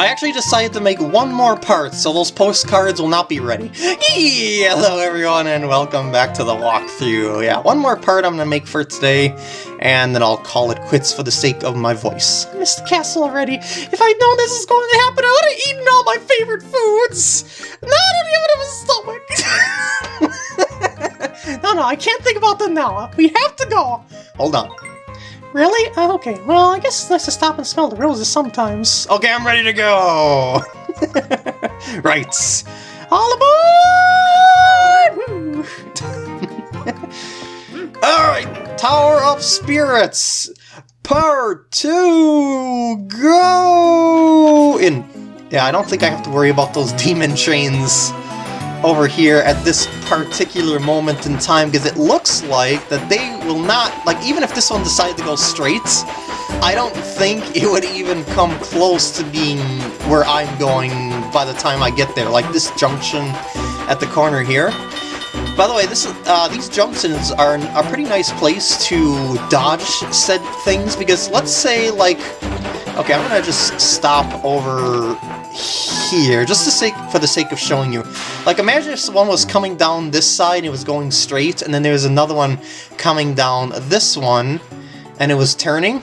I actually decided to make one more part, so those postcards will not be ready. Hello everyone, and welcome back to the walkthrough. Yeah, one more part I'm gonna make for today, and then I'll call it quits for the sake of my voice. I missed the castle already. If I'd known this was going to happen, I would have eaten all my favorite foods! Not even have a stomach! no, no, I can't think about them now. We have to go! Hold on. Really? Oh, okay. Well, I guess it's nice to stop and smell the roses sometimes. Okay, I'm ready to go! right. All aboard! Alright, Tower of Spirits! Part 2! Go! In. Yeah, I don't think I have to worry about those demon trains over here at this particular moment in time because it looks like that they will not, like even if this one decided to go straight, I don't think it would even come close to being where I'm going by the time I get there, like this junction at the corner here. By the way, this uh, these junctions are a pretty nice place to dodge said things because let's say like, okay, I'm gonna just stop over here, just to sake, for the sake of showing you. Like, imagine if one was coming down this side and it was going straight, and then there was another one coming down this one, and it was turning.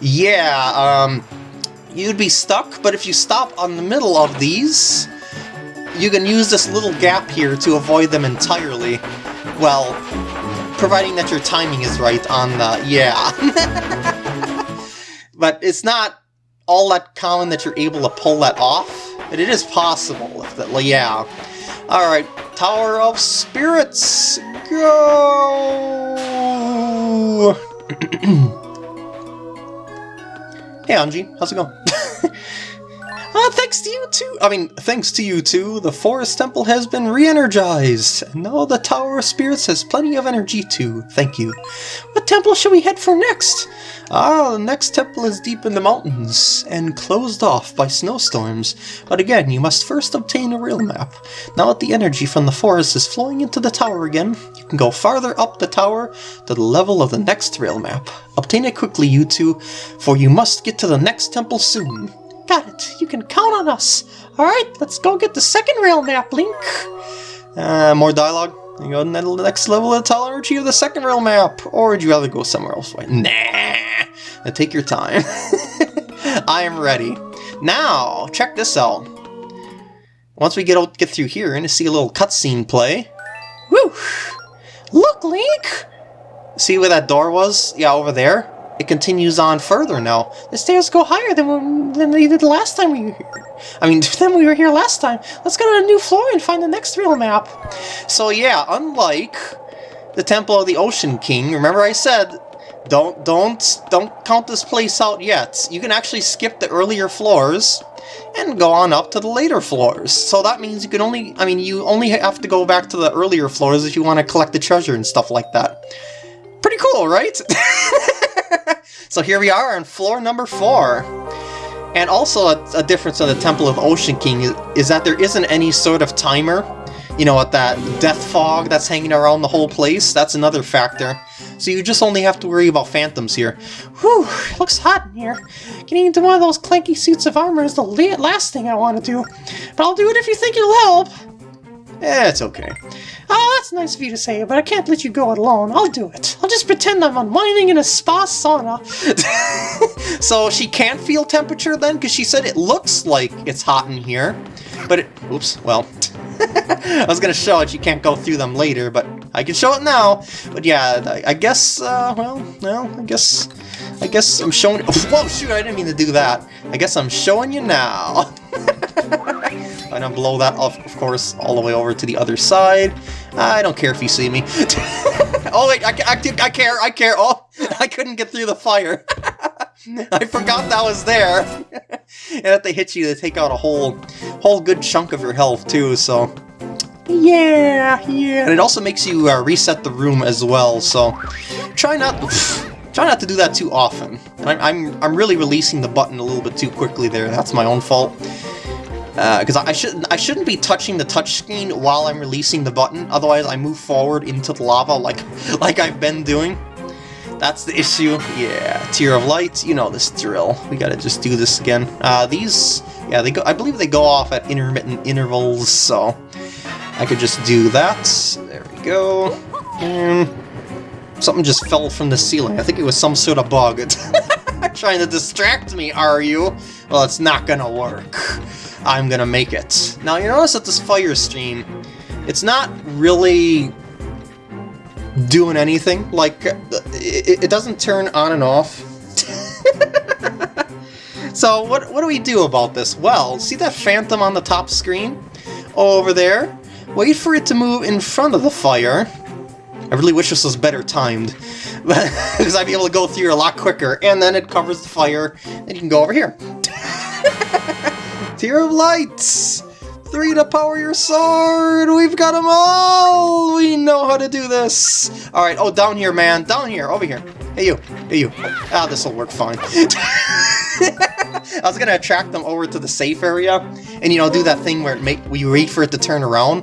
Yeah, um, you'd be stuck, but if you stop on the middle of these, you can use this little gap here to avoid them entirely. Well, providing that your timing is right on the... yeah. but it's not all that common that you're able to pull that off, but it is possible. If that, yeah. Alright, Tower of Spirits, go! hey Anjean, how's it going? Uh, thanks to you too, I mean, thanks to you too, the Forest Temple has been re-energized, and now the Tower of Spirits has plenty of energy too, thank you. What temple should we head for next? Ah, the next temple is deep in the mountains, and closed off by snowstorms, but again, you must first obtain a rail map. Now that the energy from the forest is flowing into the tower again, you can go farther up the tower to the level of the next rail map. Obtain it quickly, you two, for you must get to the next temple soon. Got it. You can count on us. Alright, let's go get the second rail map, Link. Uh, more dialogue? You go to the next level of the of the second rail map. Or would you rather go somewhere else? Nah. Now take your time. I am ready. Now, check this out. Once we get get through here, to see a little cutscene play. Woo! Look, Link! See where that door was? Yeah, over there it continues on further now. The stairs go higher than, than they did last time we were here. I mean, then we were here last time. Let's go to a new floor and find the next rail map. So yeah, unlike the Temple of the Ocean King, remember I said, don't, don't, don't count this place out yet. You can actually skip the earlier floors and go on up to the later floors. So that means you can only, I mean, you only have to go back to the earlier floors if you want to collect the treasure and stuff like that. Pretty cool, right? so here we are on floor number four. And also a, a difference in the Temple of Ocean King is, is, that there isn't any sort of timer. You know, with that death fog that's hanging around the whole place, that's another factor. So you just only have to worry about phantoms here. Whew, looks hot in here. Getting into one of those clanky suits of armor is the last thing I want to do. But I'll do it if you think it'll help. Eh, it's okay. Oh, that's nice of you to say, but I can't let you go alone. I'll do it. I'll just pretend I'm unwinding in a spa sauna. so she can't feel temperature then? Because she said it looks like it's hot in here. But it... Oops, well... I was to show it, you can't go through them later, but I can show it now. But yeah, I, guess, uh, well, well, I guess... I guess I'm showing... Whoa, shoot, I didn't mean to do that. I guess I'm showing you now. I'm gonna blow that off, of course, all the way over to the other side. I don't care if you see me. oh wait, I, I, I care, I care. Oh, I couldn't get through the fire. I forgot that was there. and if they hit you, they take out a whole, whole good chunk of your health too, so... Yeah, yeah. And it also makes you uh, reset the room as well, so try not... Try not to do that too often. I'm, I'm, I'm really releasing the button a little bit too quickly there. That's my own fault because uh, I shouldn't I shouldn't be touching the touchscreen while I'm releasing the button. Otherwise, I move forward into the lava like like I've been doing. That's the issue. Yeah, Tear of Light, you know this drill. We gotta just do this again. Uh, these, yeah, they go. I believe they go off at intermittent intervals, so I could just do that. There we go. Something just fell from the ceiling. I think it was some sort of bug. Trying to distract me, are you? Well, it's not gonna work. I'm gonna make it. Now, you notice that this fire stream, it's not really doing anything. Like, it, it doesn't turn on and off. so what, what do we do about this? Well, see that phantom on the top screen? Over there? Wait for it to move in front of the fire. I really wish this was better timed, because I'd be able to go through a lot quicker, and then it covers the fire, and you can go over here. Tear of Lights! Three to power your sword! We've got them all! We know how to do this! Alright, oh, down here, man. Down here, over here. Hey, you. Hey, you. Ah, this'll work fine. I was gonna attract them over to the safe area, and, you know, do that thing where it make we wait for it to turn around.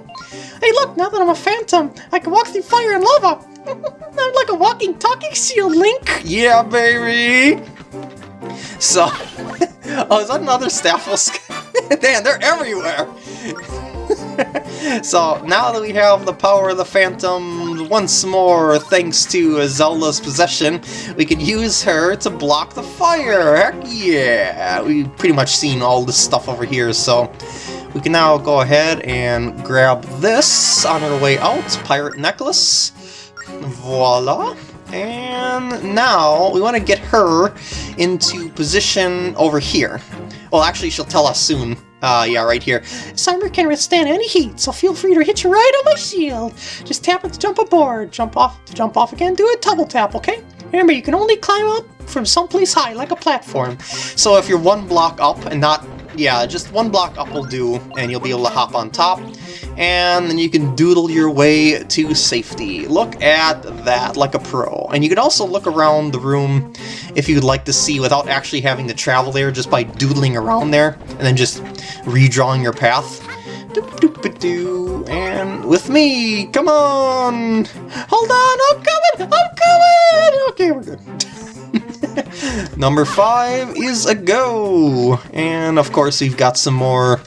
Hey, look, now that I'm a phantom, I can walk through fire and lava! I'm like a walking, talking seal, Link! Yeah, baby! So, oh, is that another Stalfos? Damn, they're everywhere! so, now that we have the power of the Phantom once more, thanks to Zelda's possession, we can use her to block the fire! Heck yeah! We've pretty much seen all this stuff over here, so we can now go ahead and grab this on our way out, Pirate Necklace. Voila! And now we want to get her into position over here. Well, actually, she'll tell us soon. Uh, yeah, right here. Summer can withstand any heat, so feel free to hit you right on my shield. Just tap it to jump aboard. Jump off to jump off again. Do a double tap, okay? Remember, you can only climb up from someplace high, like a platform. So if you're one block up and not... Yeah, just one block up will do, and you'll be able to hop on top and then you can doodle your way to safety. Look at that, like a pro. And you can also look around the room if you'd like to see without actually having to travel there, just by doodling around there, and then just redrawing your path. Doop, and with me, come on! Hold on, I'm coming, I'm coming! Okay, we're good. Number five is a go! And of course we've got some more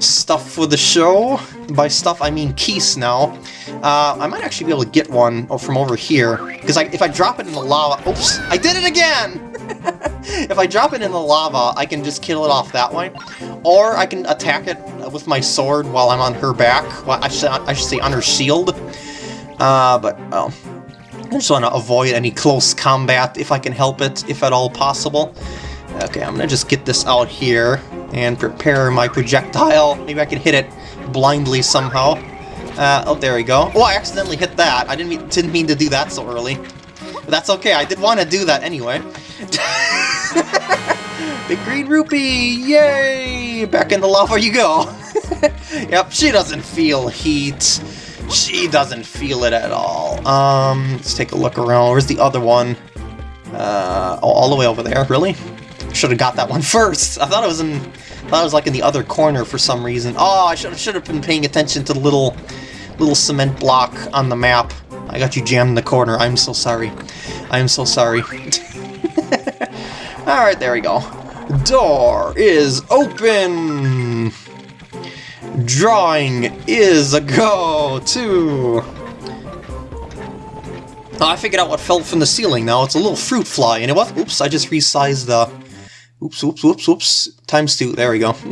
stuff for the show. By stuff, I mean keys now. Uh, I might actually be able to get one from over here, because if I drop it in the lava... Oops! I did it again! if I drop it in the lava, I can just kill it off that way. Or I can attack it with my sword while I'm on her back. Well, I should, I should say on her shield. Uh, but, well... I just want to avoid any close combat if I can help it, if at all possible. Okay, I'm gonna just get this out here and prepare my projectile. Maybe I can hit it blindly somehow. Uh, oh, there we go. Oh, I accidentally hit that. I didn't mean, didn't mean to do that so early. But that's okay, I did want to do that anyway. the green rupee! Yay! Back in the lava you go! yep, she doesn't feel heat. She doesn't feel it at all. Um, let's take a look around. Where's the other one? Uh, oh, all the way over there, really? Should have got that one first. I thought it was in, I thought it was like in the other corner for some reason. Oh, I should should have been paying attention to the little, little cement block on the map. I got you jammed in the corner. I'm so sorry. I am so sorry. All right, there we go. Door is open. Drawing is a go too. Oh, I figured out what fell from the ceiling now. It's a little fruit fly, and it was. Oops! I just resized the Oops, oops, oops, oops. Times two. There we go.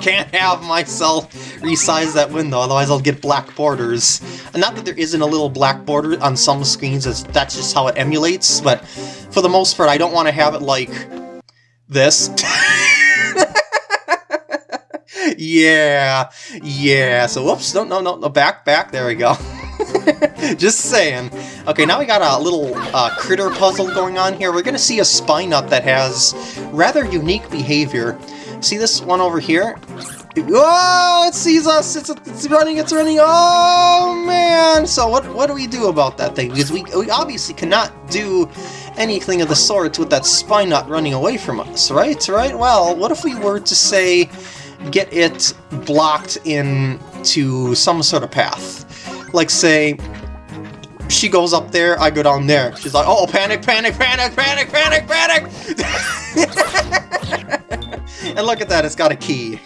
Can't have myself resize that window, otherwise I'll get black borders. And not that there isn't a little black border on some screens, that's just how it emulates, but for the most part I don't want to have it like this. yeah, yeah, so whoops, no, no, no, no, back, back, there we go. Just saying. Okay, now we got a little uh, critter puzzle going on here. We're going to see a Spinut that has rather unique behavior. See this one over here? Oh, it sees us! It's, it's running, it's running! Oh, man! So what, what do we do about that thing? Because we, we obviously cannot do anything of the sort with that Spinut running away from us, right? Right? Well, what if we were to say get it blocked into some sort of path? like say, she goes up there, I go down there. She's like, oh, panic, panic, panic, panic, panic, panic! and look at that, it's got a key.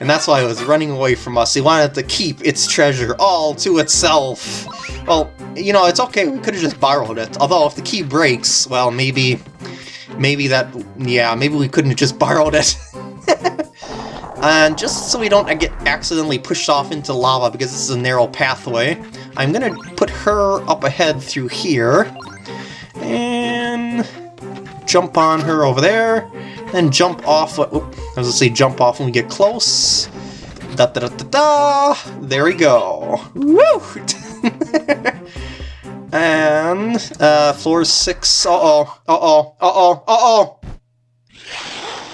And that's why it was running away from us. He wanted to keep its treasure all to itself. Well, you know, it's okay, we could have just borrowed it. Although, if the key breaks, well, maybe... Maybe that... Yeah, maybe we couldn't have just borrowed it. And just so we don't get accidentally pushed off into lava, because this is a narrow pathway, I'm gonna put her up ahead through here. And... Jump on her over there. and jump off... Oop, I was gonna say jump off when we get close. Da da da da da! There we go. Woo! and uh, floor six. Uh oh. Uh oh.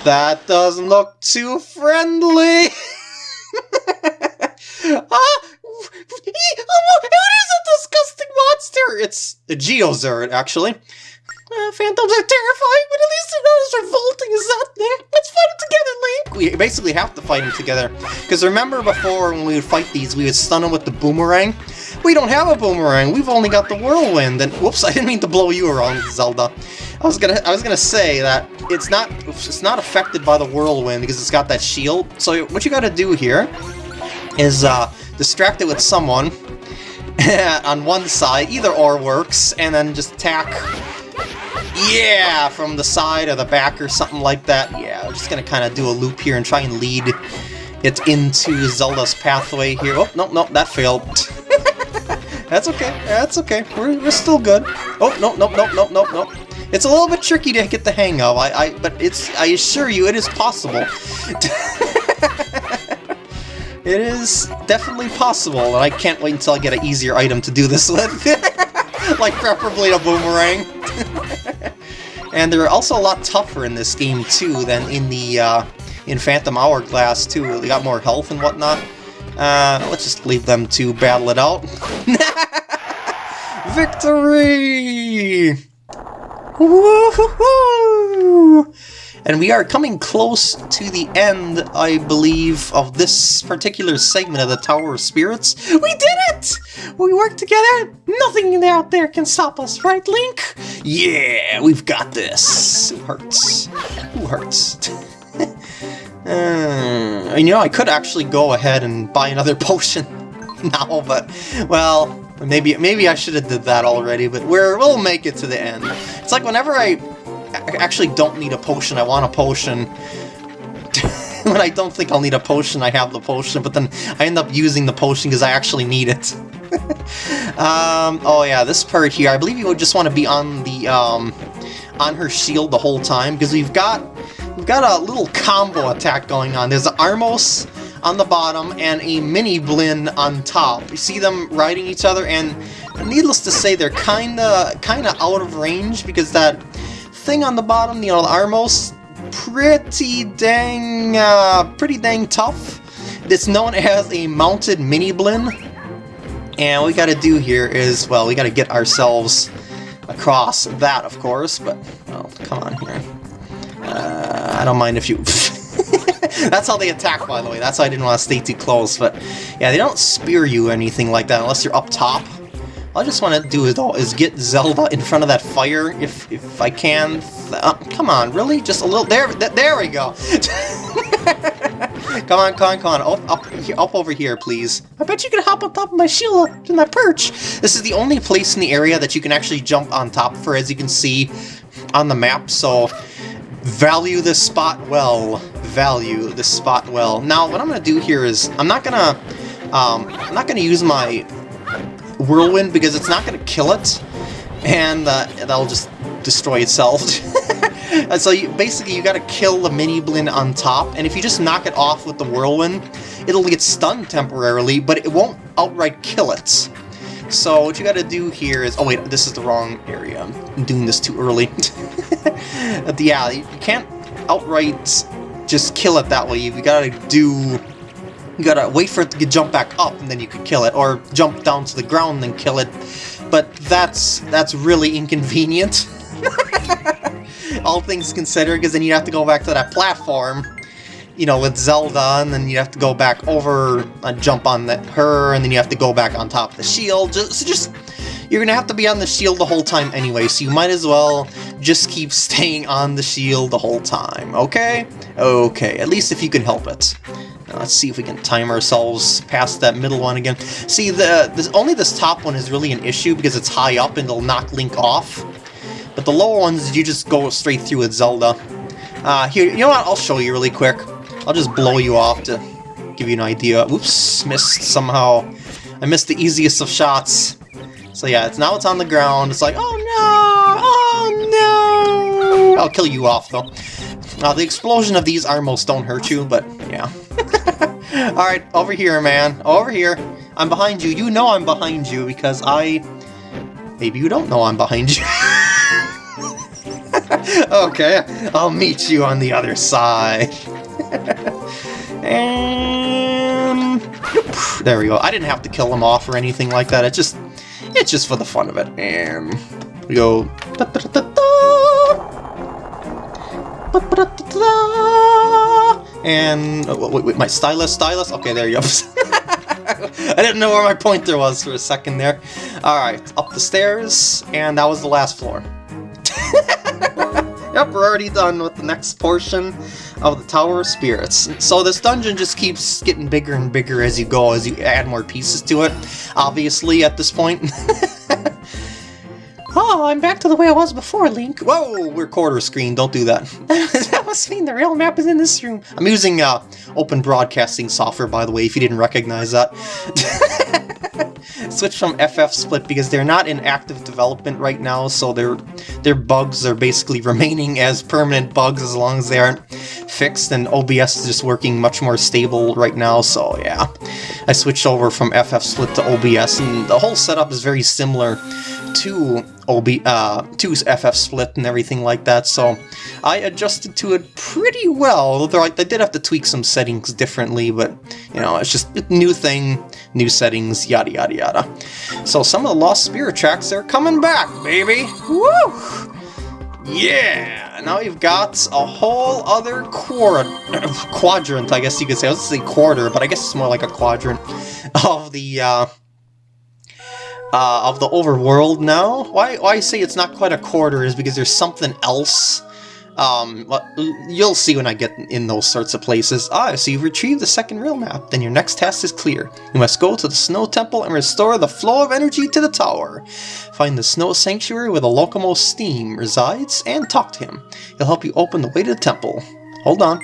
That doesn't look too friendly. ah, what is a disgusting monster? It's a Geozard, actually. Uh, phantoms are terrifying, but at least they're not as revolting as that thing. Let's fight them together, Link! We basically have to fight them together. Because remember before when we would fight these, we would stun them with the boomerang? We don't have a boomerang, we've only got the whirlwind. And whoops, I didn't mean to blow you around, Zelda. I was gonna I was gonna say that it's not it's not affected by the whirlwind because it's got that shield. So what you gotta do here is uh, distract it with someone on one side, either or works, and then just attack yeah, from the side or the back or something like that. Yeah, I'm just gonna kind of do a loop here and try and lead it into Zelda's pathway here. Oh, no, no, that failed. That's okay, that's okay, we're, we're still good. Oh, no, no, no, no, no, no. It's a little bit tricky to get the hang of, I, I, but it's, I assure you, it is possible. it is definitely possible, and I can't wait until I get an easier item to do this with. like, preferably a boomerang. and they're also a lot tougher in this game, too, than in the, uh, in Phantom Hourglass, too. They got more health and whatnot. Uh, let's just leave them to battle it out. Victory! And we are coming close to the end, I believe, of this particular segment of the Tower of Spirits. We did it! We worked together, nothing out there can stop us, right, Link? Yeah, we've got this. Who hurts? Who hurts? uh, you know, I could actually go ahead and buy another potion now, but, well, maybe maybe I should have did that already, but we're, we'll make it to the end. It's like whenever I actually don't need a potion, I want a potion. when I don't think I'll need a potion, I have the potion, but then I end up using the potion because I actually need it. um, oh yeah, this part here, I believe you would just want to be on the, um, on her shield the whole time, because we've got, we've got a little combo attack going on. There's Armos on the bottom and a Miniblin on top. You see them riding each other, and needless to say, they're kinda, kinda out of range, because that thing on the bottom, you know, the Armos, pretty dang, uh, pretty dang tough. It's known as a mounted Miniblin. And what we gotta do here is, well, we gotta get ourselves across that, of course, but, well, come on here. Uh, I don't mind if you... That's how they attack, by the way. That's why I didn't want to stay too close, but yeah, they don't spear you or anything like that unless you're up top. All I just want to do is, is get Zelda in front of that fire, if if I can. Uh, come on, really? Just a little... There, there we go! come on, come on, come on. Up, up, up over here, please. I bet you can hop on top of my shield in that perch. This is the only place in the area that you can actually jump on top for, as you can see on the map, so value this spot well. Value this spot well. Now, what I'm going to do here is, I'm not going to... Um, I'm not going to use my Whirlwind because it's not going to kill it, and uh, that'll just destroy itself. so you, basically you got to kill the Miniblin on top, and if you just knock it off with the Whirlwind, it'll get stunned temporarily, but it won't outright kill it. So what you got to do here is... Oh wait, this is the wrong area. I'm doing this too early. yeah, you can't outright just kill it that way. You got to do you gotta wait for it to jump back up and then you could kill it, or jump down to the ground and kill it. But that's that's really inconvenient. All things considered, because then you'd have to go back to that platform. You know, with Zelda, and then you have to go back over, uh, jump on the, her, and then you have to go back on top of the shield. Just, so just, you're gonna have to be on the shield the whole time anyway, so you might as well just keep staying on the shield the whole time, okay? Okay, at least if you can help it. Now let's see if we can time ourselves past that middle one again. See, the this, only this top one is really an issue because it's high up and it'll knock Link off. But the lower ones, you just go straight through with Zelda. Uh, here, you know what? I'll show you really quick. I'll just blow you off to give you an idea. Oops, missed somehow. I missed the easiest of shots. So yeah, it's now it's on the ground. It's like, oh no, oh no. I'll kill you off though. Uh, the explosion of these armos don't hurt you, but yeah. Alright, over here, man. Over here. I'm behind you. You know I'm behind you because I... Maybe you don't know I'm behind you. okay, I'll meet you on the other side. And... There we go. I didn't have to kill him off or anything like that. It's just... It's just for the fun of it. And... We go... Da -da -da and oh, wait, wait, my stylus, stylus. Okay, there you go. I didn't know where my pointer was for a second there. All right, up the stairs, and that was the last floor. yep, we're already done with the next portion of the Tower of Spirits. So this dungeon just keeps getting bigger and bigger as you go, as you add more pieces to it, obviously, at this point. Oh, I'm back to the way I was before, Link. Whoa, we're quarter screen, don't do that. that must mean the rail map is in this room. I'm using uh, open broadcasting software, by the way, if you didn't recognize that. Switch from FF Split because they're not in active development right now, so their their bugs are basically remaining as permanent bugs as long as they aren't fixed, and OBS is just working much more stable right now, so yeah. I switched over from FF Split to OBS, and the whole setup is very similar to OB uh, to FF Split and everything like that, so I adjusted to it pretty well. Though I, did have to tweak some settings differently, but you know, it's just new thing, new settings, yada yada yada. So some of the Lost Spirit tracks are coming back, baby! Woo! Yeah! Now you've got a whole other quad quadrant, I guess you could say. I was going to say quarter, but I guess it's more like a quadrant of the uh, uh, of the overworld now. Why, why I say it's not quite a quarter is because there's something else. Um, you'll see when I get in those sorts of places. Ah, so you've retrieved the second rail map, then your next task is clear. You must go to the Snow Temple and restore the flow of energy to the tower. Find the Snow Sanctuary where the Lokomo Steem resides and talk to him. He'll help you open the way to the temple. Hold on.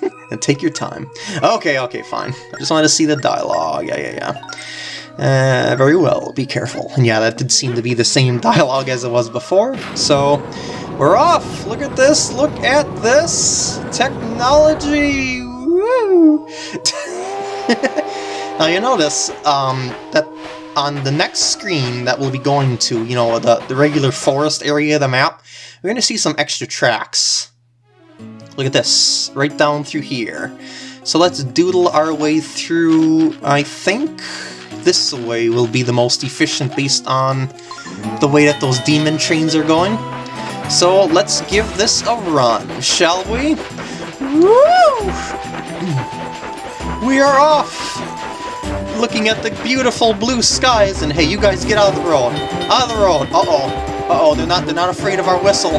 and take your time. Okay, okay, fine. I just wanted to see the dialogue. Yeah, yeah, yeah. Uh, very well, be careful. And yeah, that did seem to be the same dialogue as it was before, so we're off! Look at this, look at this! Technology! Woo! now you notice um, that on the next screen that we'll be going to, you know, the, the regular forest area of the map, we're going to see some extra tracks. Look at this, right down through here. So let's doodle our way through, I think, this way will be the most efficient based on the way that those demon trains are going. So let's give this a run, shall we? Woo! We are off! Looking at the beautiful blue skies, and hey, you guys get out of the road. Out of the road. Uh-oh. Uh-oh, they're not they're not afraid of our whistle.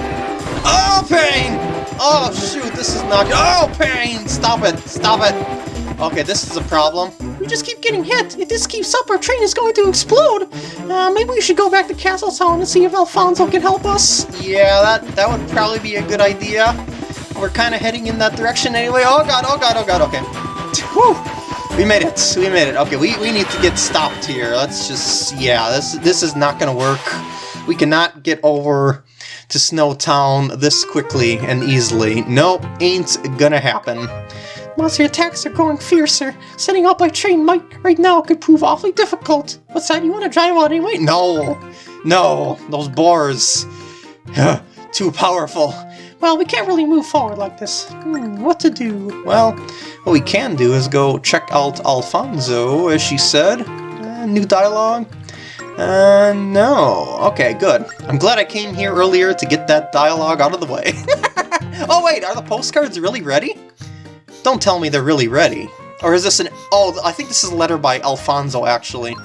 Oh, pain! Oh, shoot, this is not... Oh, pain! Stop it! Stop it! Okay, this is a problem. We just keep getting hit. If this keeps up, our train is going to explode. Uh, maybe we should go back to Castle Town and see if Alfonzo can help us. Yeah, that, that would probably be a good idea. We're kind of heading in that direction anyway. Oh god, oh god, oh god, okay. Whew. We made it. We made it. Okay, we, we need to get stopped here. Let's just... Yeah, this, this is not going to work. We cannot get over to Snowtown this quickly and easily. Nope, ain't gonna happen. Monster attacks are growing fiercer. Setting up my train might right now could prove awfully difficult. What's that? You want to drive out anyway? No! No! Those boars! Too powerful. Well, we can't really move forward like this. Hmm, what to do? Well, what we can do is go check out Alfonzo, as she said. Uh, new dialogue. Uh, no. Okay, good. I'm glad I came here earlier to get that dialogue out of the way. oh wait, are the postcards really ready? Don't tell me they're really ready. Or is this an... Oh, I think this is a letter by Alfonzo, actually.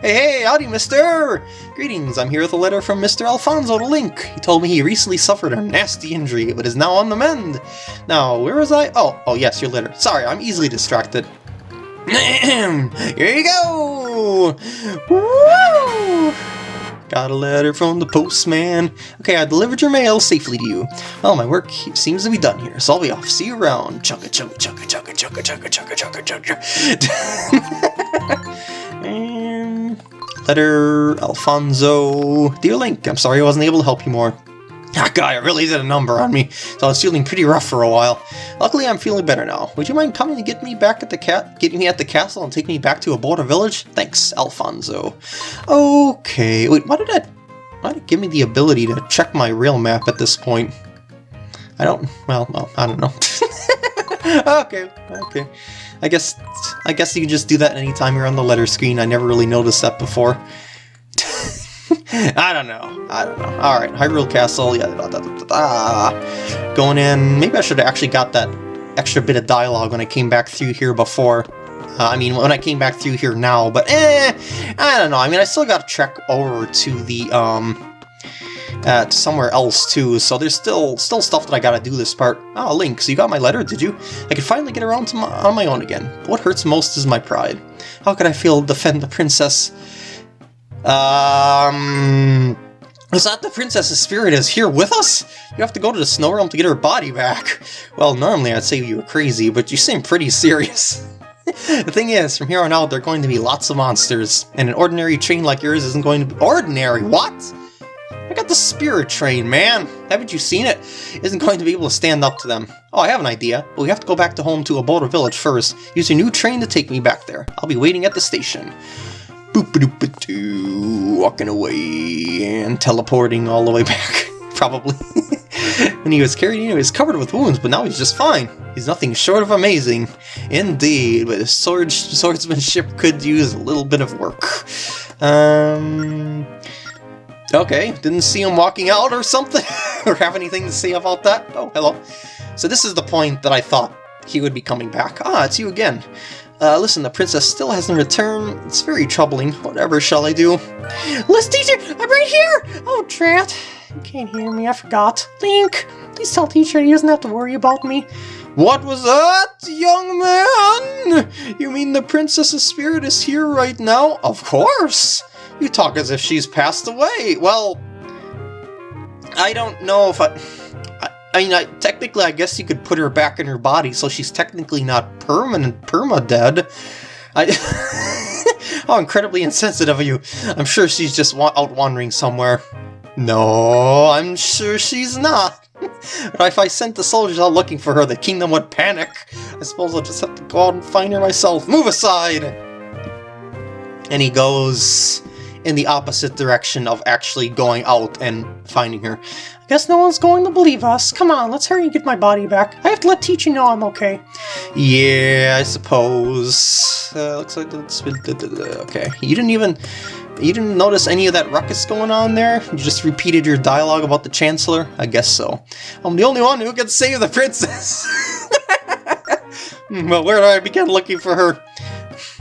Hey, hey, howdy, mister! Greetings, I'm here with a letter from Mr. Alfonzo the Link. He told me he recently suffered a nasty injury, but is now on the mend. Now, where was I? Oh, oh yes, your letter. Sorry, I'm easily distracted. here you go! Woo! Got a letter from the postman. Okay, I delivered your mail safely to you. Well, my work seems to be done here, so I'll be off. See you around. Chugga chugga chugga chugga chugga chugga chugga chugga chugga. and letter Alfonzo. Dear Link, I'm sorry I wasn't able to help you more. That guy really did a number on me, so I was feeling pretty rough for a while. Luckily, I'm feeling better now. Would you mind coming to get me back at the cat, getting me at the castle and take me back to Aboda Village? Thanks, Alfonzo. Okay, wait, why did that... Why did it give me the ability to check my rail map at this point? I don't... Well, well, I don't know. okay, okay. I guess I guess you can just do that anytime you're on the letter screen. I never really noticed that before. I don't know. I don't know. Alright, Hyrule Castle, yeah, da, da, da, Going in, maybe I should have actually got that extra bit of dialogue when I came back through here before. Uh, I mean, when I came back through here now, but eh, I don't know. I mean, I still got to trek over to the, um, uh, to somewhere else too, so there's still still stuff that I gotta do this part. Oh, Link, so you got my letter, did you? I could finally get around to my, on my own again. What hurts most is my pride. How could I feel defend the princess um... Is that the princess's spirit is here with us? You have to go to the snow realm to get her body back. Well, normally I'd say you were crazy, but you seem pretty serious. the thing is, from here on out, there are going to be lots of monsters, and an ordinary train like yours isn't going to be- Ordinary? What? I got the spirit train, man! Haven't you seen it? Isn't going to be able to stand up to them. Oh, I have an idea, but we have to go back to home to a Aboda Village first. Use your new train to take me back there. I'll be waiting at the station boop walking away and teleporting all the way back, probably. when he was carried in, he was covered with wounds, but now he's just fine. He's nothing short of amazing. Indeed, but his sword swordsmanship could use a little bit of work. Um... Okay, didn't see him walking out or something, or have anything to say about that. Oh, hello. So this is the point that I thought he would be coming back. Ah, it's you again. Uh, listen, the princess still hasn't returned. It's very troubling. Whatever shall I do? List teacher, I'm right here! Oh, drat. You can't hear me, I forgot. Link, please tell teacher he doesn't have to worry about me. What was that, young man? You mean the princess's spirit is here right now? Of course! You talk as if she's passed away. Well, I don't know if I... I mean, I, technically, I guess you could put her back in her body, so she's technically not permanent, perma-dead. I... How incredibly insensitive of you. I'm sure she's just wa out wandering somewhere. No, I'm sure she's not. but if I sent the soldiers out looking for her, the kingdom would panic. I suppose I'll just have to go out and find her myself. Move aside! And he goes in the opposite direction of actually going out and finding her. I guess no one's going to believe us. Come on, let's hurry and get my body back. I have to let teacher know I'm okay. Yeah, I suppose. Uh, looks like it's been... Okay, you didn't even... You didn't notice any of that ruckus going on there? You just repeated your dialogue about the Chancellor? I guess so. I'm the only one who can save the princess! well, where do I begin looking for her?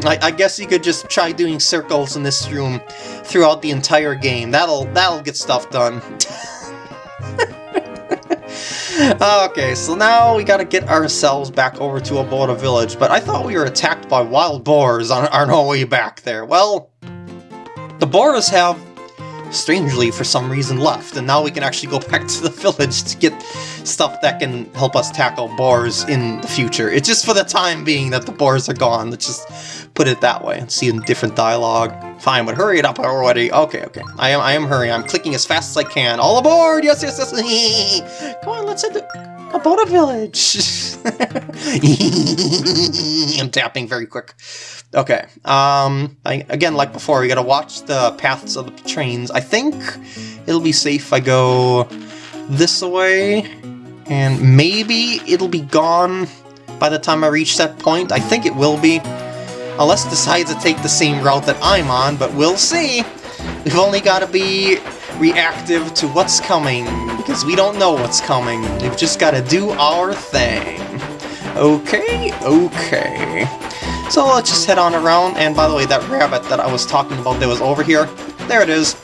I, I, guess you could just try doing circles in this room throughout the entire game. That'll that'll get stuff done. okay, so now we gotta get ourselves back over to Aboda Village, but I thought we were attacked by wild boars on, on our way back there. Well, the boars have, strangely for some reason, left, and now we can actually go back to the village to get stuff that can help us tackle boars in the future. It's just for the time being that the boars are gone, let's just put it that way see in different dialogue. Fine, but hurry it up already. Okay, okay. I am I am hurrying. I'm clicking as fast as I can. All aboard! Yes, yes, yes! Come on, let's hit the Aboda Village! I'm tapping very quick. Okay, um, I, again, like before, we gotta watch the paths of the trains. I think it'll be safe if I go this way, and maybe it'll be gone by the time I reach that point. I think it will be. Unless it decides to take the same route that I'm on, but we'll see! We've only got to be reactive to what's coming, because we don't know what's coming. We've just got to do our thing. Okay, okay. So let's just head on around, and by the way, that rabbit that I was talking about that was over here, there it is.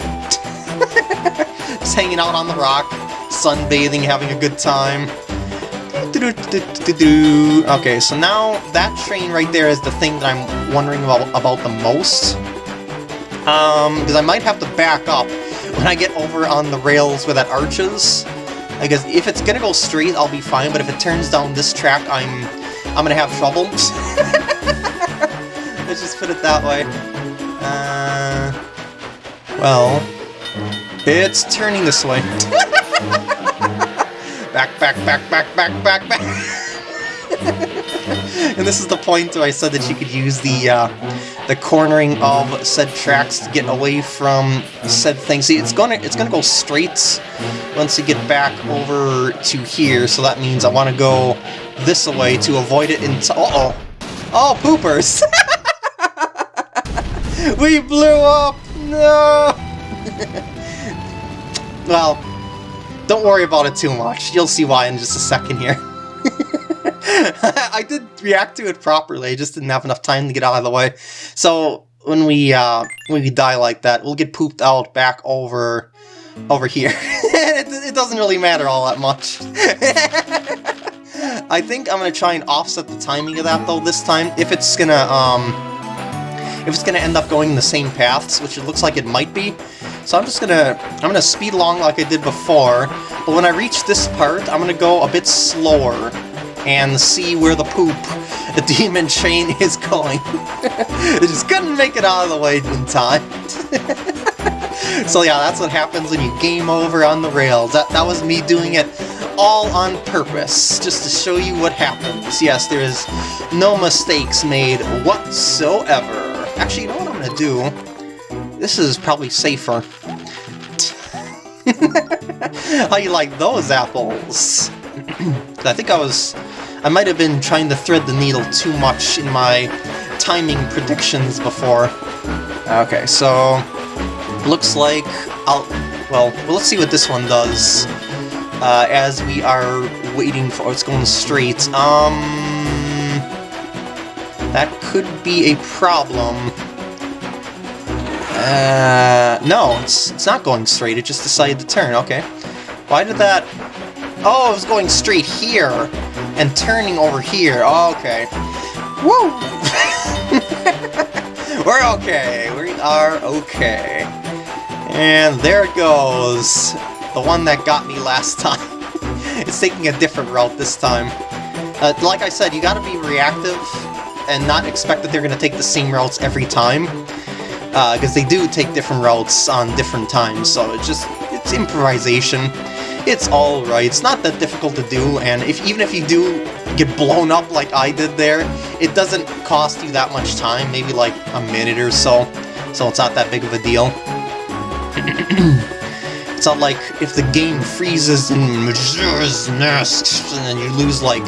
just hanging out on the rock, sunbathing, having a good time. Okay, so now that train right there is the thing that I'm wondering about, about the most. Um, because I might have to back up when I get over on the rails where that arches. Because if it's gonna go straight, I'll be fine, but if it turns down this track, I'm I'm gonna have trouble. Let's just put it that way. Uh, well, it's turning this way. back, back, back, back, back, back, back. and this is the point where I said that you could use the uh, the cornering of said tracks to get away from said thing. See, it's gonna it's gonna go straight once you get back over to here. So that means I want to go this way to avoid it. Into uh oh, oh poopers! we blew up. No. well, don't worry about it too much. You'll see why in just a second here. I did react to it properly, I just didn't have enough time to get out of the way. So when we uh, when we die like that, we'll get pooped out back over over here. it, it doesn't really matter all that much. I think I'm gonna try and offset the timing of that though this time. If it's gonna um if it's gonna end up going the same paths, which it looks like it might be. So I'm just gonna I'm gonna speed along like I did before, but when I reach this part, I'm gonna go a bit slower and see where the poop the demon chain is going. I just couldn't make it out of the way in time. so yeah, that's what happens when you game over on the rails. That, that was me doing it all on purpose, just to show you what happens. Yes, there is no mistakes made whatsoever. Actually, you know what I'm gonna do? This is probably safer. How you like those apples? I think I was I might have been trying to thread the needle too much in my timing predictions before. Okay, so looks like I'll... Well, well let's see what this one does uh, as we are waiting for... Oh, it's going straight. Um... That could be a problem. Uh, no, it's, it's not going straight, it just decided to turn, okay. Why did that... Oh, it was going straight here! And turning over here. Okay. Woo! We're okay. We are okay. And there it goes. The one that got me last time. it's taking a different route this time. Uh, like I said, you gotta be reactive and not expect that they're gonna take the same routes every time. Because uh, they do take different routes on different times, so it's just, it's improvisation. It's alright, it's not that difficult to do, and if even if you do get blown up like I did there, it doesn't cost you that much time, maybe like a minute or so, so it's not that big of a deal. it's not like if the game freezes Mask and then you lose like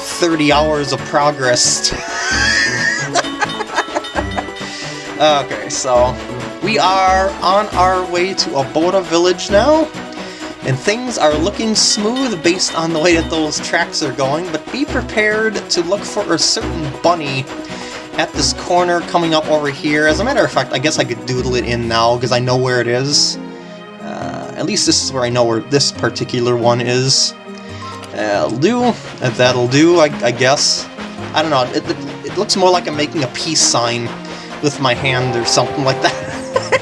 30 hours of progress. okay, so we are on our way to Aboda Village now and things are looking smooth based on the way that those tracks are going, but be prepared to look for a certain bunny at this corner coming up over here. As a matter of fact, I guess I could doodle it in now because I know where it is. Uh, at least this is where I know where this particular one is. Uh, that'll do. That'll do, I, I guess. I don't know, it, it, it looks more like I'm making a peace sign with my hand or something like that.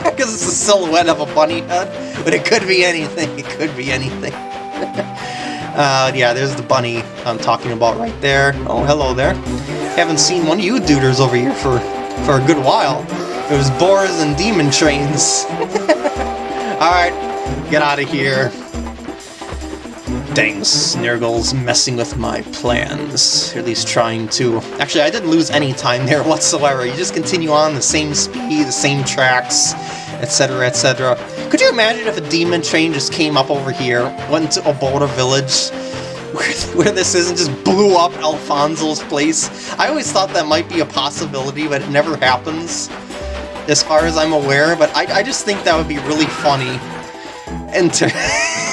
Because it's a silhouette of a bunny head but it could be anything. It could be anything. uh, yeah, there's the bunny I'm talking about right there. Oh, hello there. Haven't seen one of you duders over here for, for a good while. It was boars and demon trains. Alright, get out of here. Dang, Snurglars messing with my plans. Or at least trying to. Actually, I didn't lose any time there whatsoever. You just continue on the same speed, the same tracks, etc., etc. Could you imagine if a demon train just came up over here, went to Aboda Village, where, where this is, and just blew up Alfonzo's place? I always thought that might be a possibility, but it never happens, as far as I'm aware, but I, I just think that would be really funny. And to...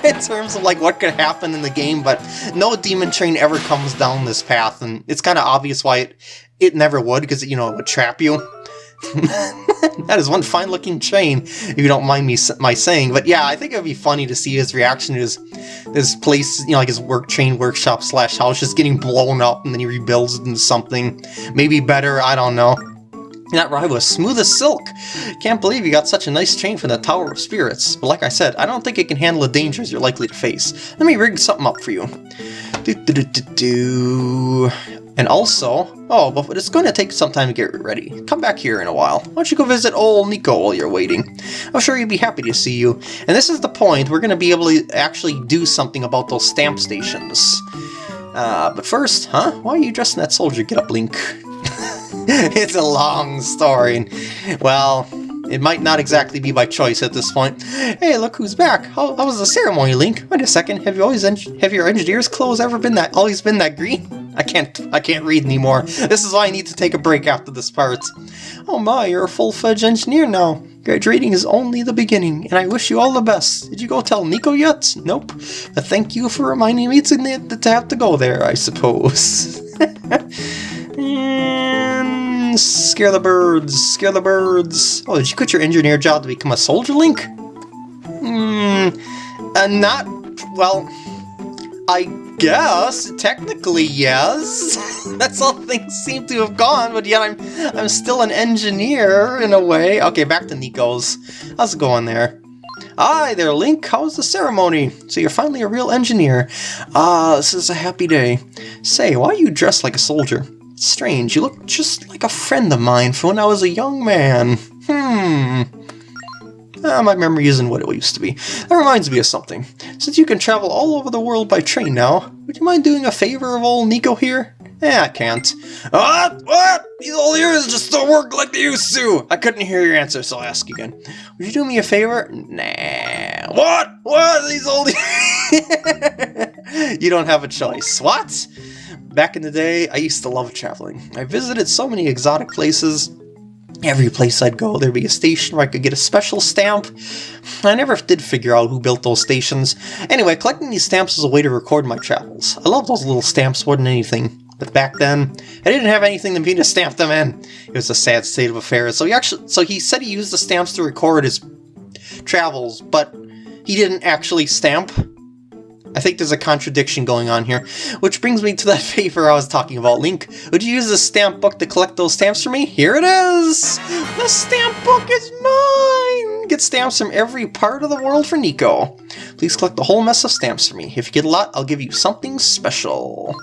in terms of like what could happen in the game, but no demon train ever comes down this path, and it's kind of obvious why it, it never would, because you know it would trap you. that is one fine looking train, if you don't mind me my saying. But yeah, I think it would be funny to see his reaction to his, his place, you know, like his work train workshop slash house just getting blown up and then he rebuilds it into something maybe better, I don't know. That ride was smooth as silk. Can't believe you got such a nice chain from the Tower of Spirits. But like I said, I don't think it can handle the dangers you're likely to face. Let me rig something up for you. Do, do, do. And also, oh, but it's going to take some time to get ready. Come back here in a while. Why don't you go visit old Niko while you're waiting? I'm sure he'd be happy to see you. And this is the point, we're going to be able to actually do something about those stamp stations. Uh, but first, huh? Why are you dressed in that soldier get up, Link? it's a long story. Well, it might not exactly be by choice at this point. Hey, look who's back! How, how was the ceremony, Link? Wait a second. Have you always have your engineer's clothes ever been that always been that green? I can't I can't read anymore. This is why I need to take a break after this part. Oh my, you're a full-fledged engineer now. Graduating is only the beginning, and I wish you all the best. Did you go tell Niko yet? Nope. But thank you for reminding me to, to have to go there, I suppose. and scare the birds, scare the birds. Oh, did you quit your engineer job to become a soldier, Link? Hmm, uh, not, well, I guess, technically yes. That's all things seem to have gone, but yet I'm I'm still an engineer in a way. Okay, back to Niko's. How's it going there? Hi there, Link. How's the ceremony? So you're finally a real engineer. Ah, this is a happy day. Say, why are you dressed like a soldier? Strange, you look just like a friend of mine from when I was a young man. Hmm. Uh, my memory isn't what it used to be. That reminds me of something. Since you can travel all over the world by train now, would you mind doing a favor of old Niko here? Eh, I can't. What? What? These old ears just don't work like they used to! I couldn't hear your answer, so I'll ask again. Would you do me a favor? Nah. What? What? These old You don't have a choice. What? Back in the day, I used to love traveling. I visited so many exotic places, Every place I'd go, there'd be a station where I could get a special stamp. I never did figure out who built those stations. Anyway, collecting these stamps was a way to record my travels. I love those little stamps more than anything. But back then, I didn't have anything to me to stamp them in. It was a sad state of affairs. So he actually, so he said he used the stamps to record his travels, but he didn't actually stamp. I think there's a contradiction going on here, which brings me to that favor I was talking about. Link, would you use the stamp book to collect those stamps for me? Here it is! The stamp book is mine! Get stamps from every part of the world for Niko. Please collect the whole mess of stamps for me. If you get a lot, I'll give you something special.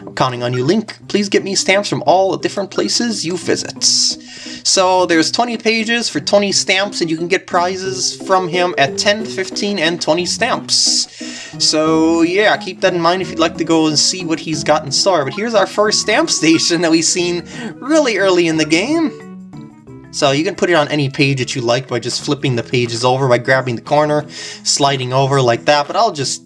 I'm counting on you, Link. Please get me stamps from all the different places you visit. So there's 20 pages for 20 stamps, and you can get prizes from him at 10, 15, and 20 stamps. So yeah, keep that in mind if you'd like to go and see what he's got in store. But here's our first stamp station that we've seen really early in the game. So you can put it on any page that you like by just flipping the pages over by grabbing the corner, sliding over like that, but I'll just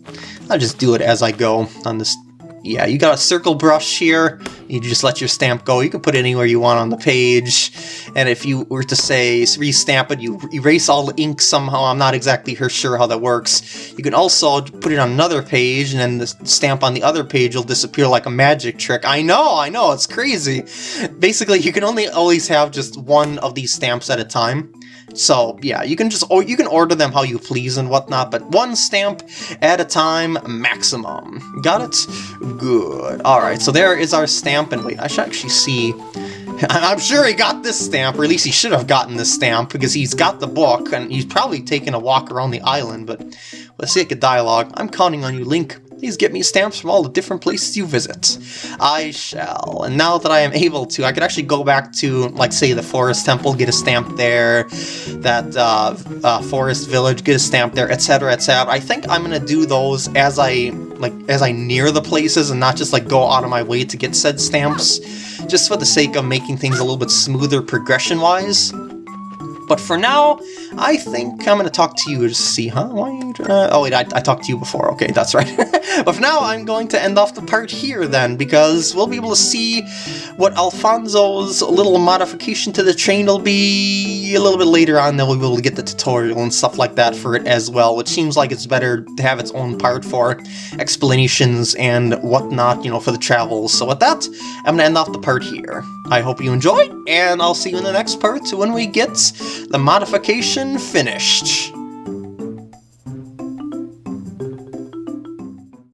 I'll just do it as I go on this yeah, you got a circle brush here. You just let your stamp go. You can put it anywhere you want on the page. And if you were to say restamp it, you erase all the ink somehow. I'm not exactly sure how that works. You can also put it on another page, and then the stamp on the other page will disappear like a magic trick. I know, I know, it's crazy. Basically, you can only always have just one of these stamps at a time. So yeah, you can just or you can order them how you please and whatnot, but one stamp at a time maximum. Got it? Good. Alright, so there is our stamp, and wait, I should actually see I'm sure he got this stamp, or at least he should have gotten this stamp, because he's got the book, and he's probably taken a walk around the island, but let's see a dialogue. I'm counting on you, Link. Please get me stamps from all the different places you visit. I shall. And now that I am able to, I could actually go back to, like, say, the Forest Temple, get a stamp there, that uh, uh, Forest Village, get a stamp there, etc., etc. I think I'm gonna do those as I, like, as I near the places and not just, like, go out of my way to get said stamps, just for the sake of making things a little bit smoother progression-wise. But for now, I think I'm going to talk to you to see, huh? Why? Uh, oh, wait, I, I talked to you before. Okay, that's right. but for now, I'm going to end off the part here then, because we'll be able to see what Alfonzo's little modification to the train will be a little bit later on. Then we'll be able to get the tutorial and stuff like that for it as well, which seems like it's better to have its own part for explanations and whatnot, you know, for the travels. So with that, I'm going to end off the part here. I hope you enjoyed, and I'll see you in the next part when we get the modification finished.